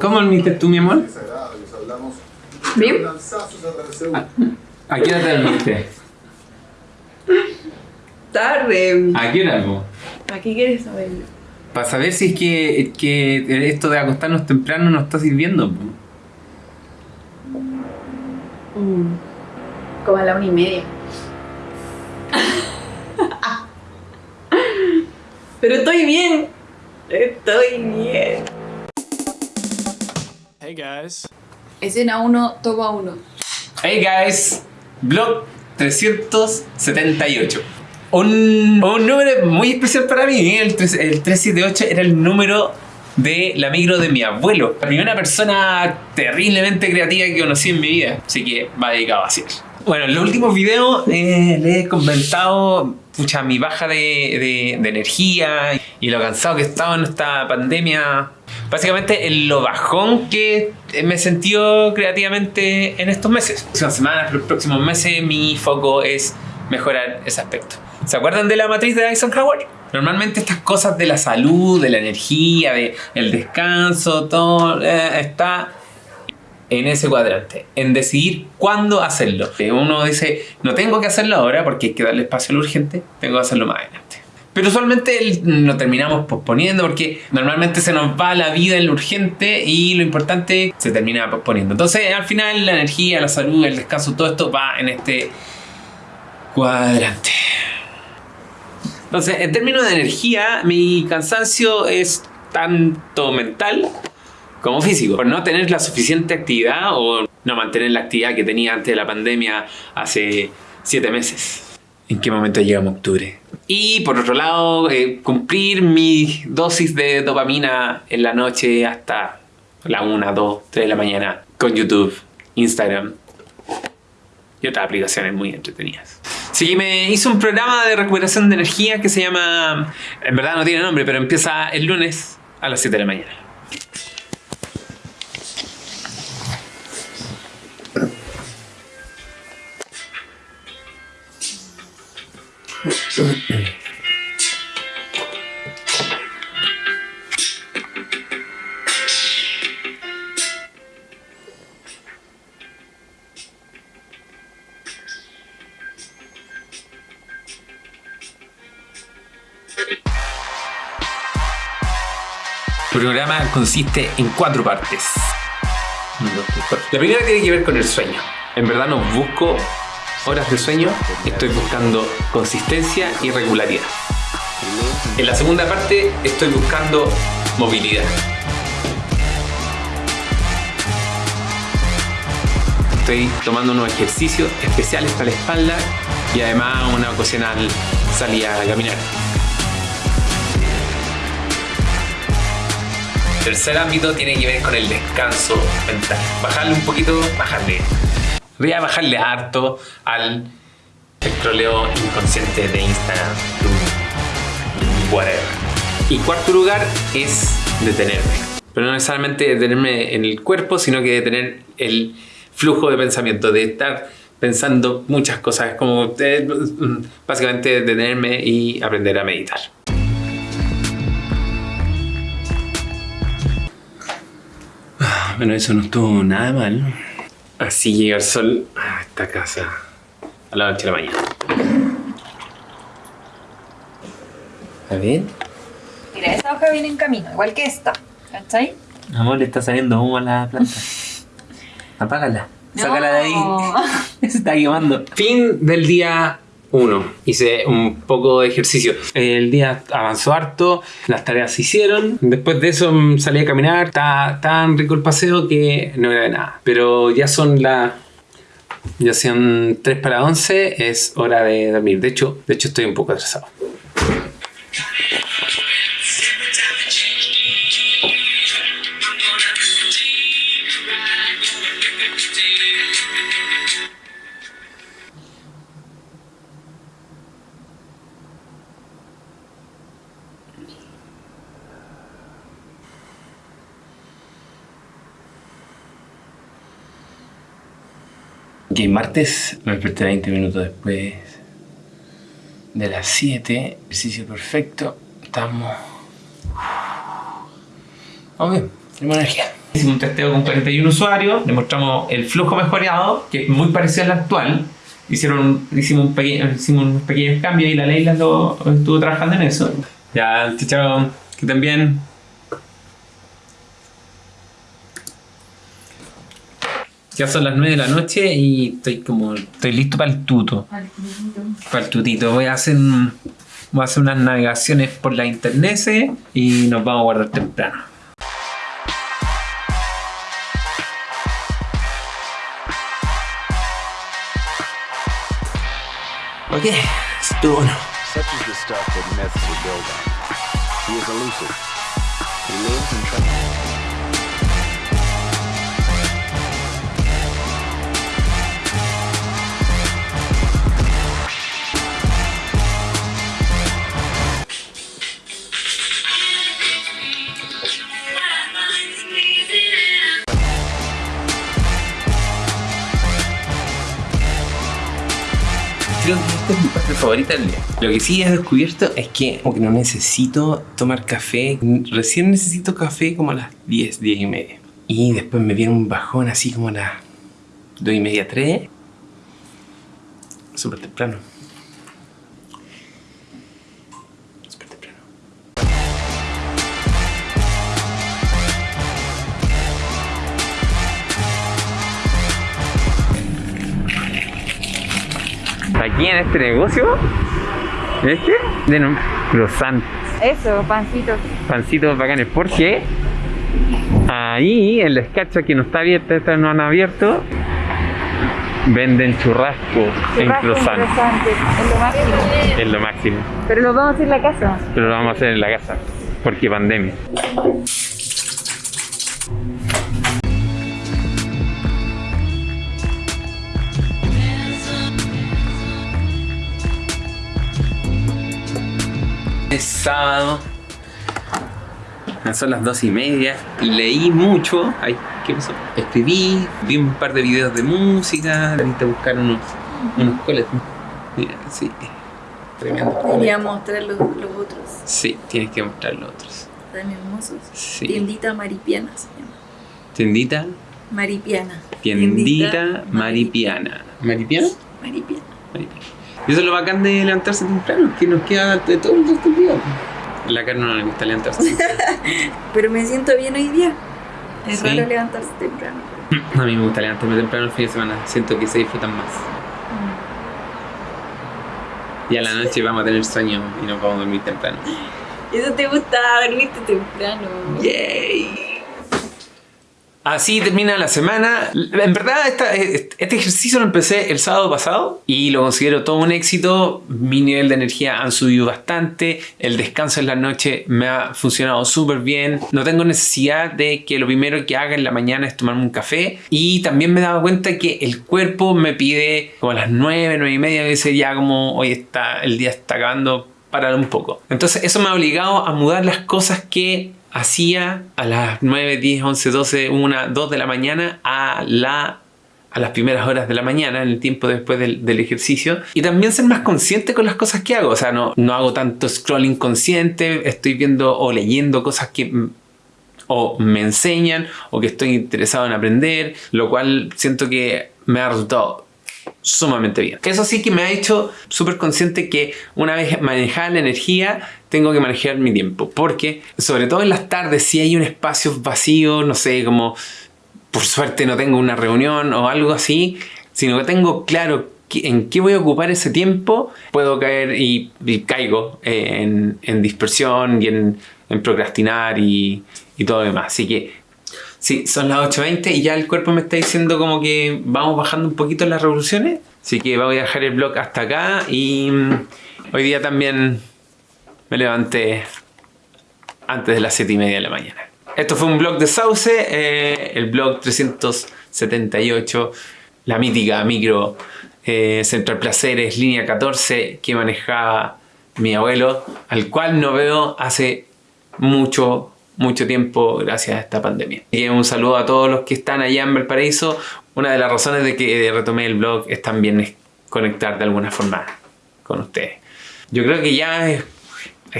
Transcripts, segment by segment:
¿Cómo dormiste tú, mi amor? Bien. ¿A qué hora te dormiste? Tarde. ¿A qué hora, po? ¿A qué quieres saber? Para saber si es que, que esto de acostarnos temprano nos está sirviendo. Mm. Como a la una y media. Pero estoy bien. Estoy bien. Hey guys. Escena 1, toma 1. Hey guys, blog 378. Un, un número muy especial para mí. ¿eh? El, tres- el 378 era el número de la micro de mi abuelo. La primera persona terriblemente creativa que conocí en mi vida. Así que va dedicado a hacer. Bueno, en los últimos videos eh, les he comentado pucha, mi baja de, de- de energía y lo cansado que he estado en esta pandemia. Básicamente en lo bajón que me sentió creativamente en estos meses. Próximas semanas, los próximos meses, mi foco es mejorar ese aspecto. ¿Se acuerdan de la matriz de Eisenhower? Normalmente estas cosas de la salud, de la energía, de el descanso, todo eh, está en ese cuadrante, en decidir cuándo hacerlo. Eh, Uno dice, no tengo que hacerlo ahora porque hay que darle espacio a lo urgente, tengo que hacerlo más adelante. Pero usualmente lo terminamos posponiendo porque normalmente se nos va la vida en lo urgente y lo importante se termina posponiendo. Entonces al final la energía, la salud, el descanso, todo esto va en este cuadrante. Entonces, en términos de energía, mi cansancio es tanto mental como físico. Por no tener la suficiente actividad o no mantener la actividad que tenía antes de la pandemia hace siete meses. ¿En qué momento llegamos a octubre? Y por otro lado, eh, cumplir mi dosis de dopamina en la noche hasta la 1, 2, 3 de la mañana con YouTube, Instagram y otras aplicaciones muy entretenidas. Sí, me hice un programa de recuperación de energía que se llama, en verdad no tiene nombre, pero empieza el lunes a las 7 de la mañana. El programa consiste en cuatro partes. La primera tiene que ver con el sueño. En verdad no busco horas de sueño, estoy buscando consistencia y regularidad. En la segunda parte estoy buscando movilidad. Estoy tomando unos ejercicios especiales para la espalda y además una ocasional salida a caminar. Tercer ámbito tiene que ver con el descanso mental. Bajarle un poquito, bajarle. Voy a bajarle harto al scrolleo inconsciente de Instagram, whatever. Y cuarto lugar es detenerme. Pero no necesariamente detenerme en el cuerpo, sino que detener el flujo de pensamiento, de estar pensando muchas cosas, como eh, básicamente detenerme y aprender a meditar. Bueno, eso no estuvo nada mal. Así llega el sol a esta casa a las 8 de la mañana. A ver. Mira, esa hoja viene en camino, igual que esta. ¿Cachai? Amor, le está saliendo humo a la planta. Apágala. Sácala de ahí. Se está quemando. Fin del día 1. Hice un poco de ejercicio. El día avanzó harto, las tareas se hicieron. Después de eso mm, salí a caminar. Está tan rico el paseo que no era de nada. Pero ya son las. Ya sean 3 para 11, es hora de dormir. De hecho, de hecho estoy un poco atrasado. Ok, martes me desperté 20 minutos después de las 7. Ejercicio perfecto. Estamos. Vamos bien, tenemos energía. Hicimos un testeo con 41 usuarios, le mostramos el flujo mejoreado, que es muy parecido al actual. Hicieron, hicimos, un unos pequeños cambios y la Leila lo, estuvo trabajando en eso. Ya, chao, que también. Ya son las 9 de la noche y estoy como. Estoy listo para el tuto. Para el tutito. Voy a hacer. Voy a hacer unas navegaciones por la internet y nos vamos a guardar temprano. Ok, estuvo bueno. Such is the stuff that myths are built on. He is elusive. He lives in trust. Creo que esta es mi parte favorita del día. Lo que sí he descubierto es que como que no necesito tomar café. Recién necesito café como a las 10, 10 y media. Y después me viene un bajón así como a las 2 y media, 3. Súper temprano. Aquí en este negocio, este, de un croissant, Eso, pancitos. pancitos bacanes, porque ahí en la escacha que no está abierta, esta no han abierto, venden churrasco en croissant. Es lo máximo. Es lo máximo. Pero lo vamos a hacer en la casa. Pero lo vamos a hacer en la casa, porque pandemia. Es sábado. Son las dos y media. Leí mucho. Ay, ¿qué pasó? Escribí, vi un par de videos de música. Necesito buscar unos, unos coles. Mira, sí. Tremendo. Quería mostrar los, los otros, Sí, tienes que mostrar los otros. tan hermosos. Sí. Tiendita Maripiana se llama. Tendita, Maripiana. tiendita maripiana. ¿Maripiana? Maripiana. Maripiana. Y eso es lo bacán de levantarse temprano, que nos queda de todo el resto del día. La carne no le gusta levantarse. Pero me siento bien hoy día. Es Sí. raro levantarse temprano. A mí me gusta levantarme temprano el fin de semana. Siento que se disfrutan más. Y a la noche vamos a tener sueño y nos vamos a dormir temprano. Eso te gusta, dormirte temprano. ¡Yay! Así termina la semana. En verdad, este ejercicio lo empecé el sábado pasado y lo considero todo un éxito. Mi nivel de energía han subido bastante. El descanso en la noche me ha funcionado súper bien. No tengo necesidad de que lo primero que haga en la mañana es tomarme un café. Y también me he dado cuenta que el cuerpo me pide como a las 9, 9 y media. Dice ya como hoy está, el día está acabando parar un poco. Entonces eso me ha obligado a mudar las cosas que hacía a las 9, 10, 11, 12, 1, 2 de la mañana a la a las primeras horas de la mañana, en el tiempo después del, ejercicio, y también ser más consciente con las cosas que hago. O sea, no, no hago tanto scrolling consciente, estoy viendo o leyendo cosas que o me enseñan o que estoy interesado en aprender, lo cual siento que me ha resultado sumamente bien. Eso sí que me ha hecho súper consciente que una vez manejada la energía, tengo que manejar mi tiempo. Porque, sobre todo en las tardes, si hay un espacio vacío, no sé, como por suerte no tengo una reunión o algo así, sino que tengo claro en qué voy a ocupar ese tiempo, puedo caer y, caigo en, dispersión y en, procrastinar y, y todo lo demás. Así que Sí, son las 8.20 y ya el cuerpo me está diciendo como que vamos bajando un poquito las revoluciones. Así que voy a dejar el blog hasta acá y mm, hoy día también me levanté antes de las 7 y media de la mañana. Esto fue un blog de Sauce, eh, el blog 378, la mítica micro eh, Central Placeres, línea 14, que manejaba mi abuelo, al cual no veo hace mucho, mucho tiempo gracias a esta pandemia. Y un saludo a todos los que están allá en Valparaíso. Una de las razones de que retomé el blog es también conectar de alguna forma con ustedes. Yo creo que ya es,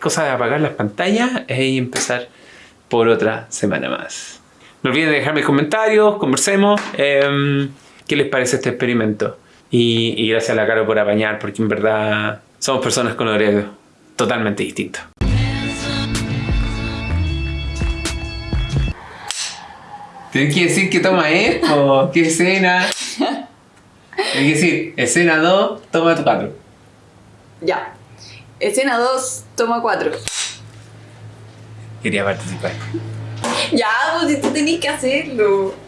cosa de apagar las pantallas e empezar por otra semana más. No olviden dejarme comentarios, conversemos. em, ¿Qué les parece este experimento? Y, y gracias a la Caro por apañar, porque en verdad somos personas con horarios totalmente distintos. Tienes que decir qué toma es, o qué escena. Tienes que decir, escena 2, toma 4. Ya. Escena 2, toma 4. Quería participar. Ya, pues tú tenés que hacerlo.